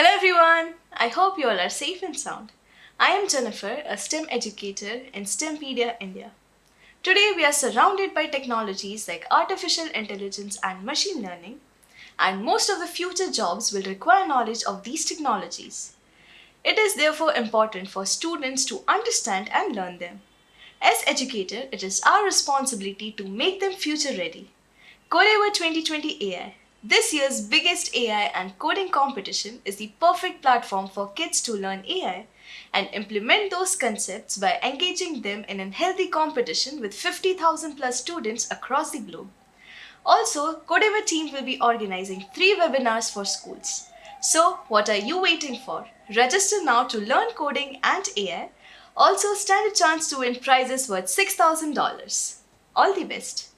Hello everyone! I hope you all are safe and sound. I am Jennifer, a STEM educator in STEMpedia India. Today we are surrounded by technologies like artificial intelligence and machine learning, and most of the future jobs will require knowledge of these technologies. It is therefore important for students to understand and learn them. As educator, it is our responsibility to make them future ready. Codeavour 2020 AI, this year's biggest AI and coding competition is the perfect platform for kids to learn AI and implement those concepts by engaging them in a healthy competition with 50,000 plus students across the globe. Also, Codeavour team will be organizing three webinars for schools. So, what are you waiting for? Register now to learn coding and AI. Also, stand a chance to win prizes worth $6,000. All the best.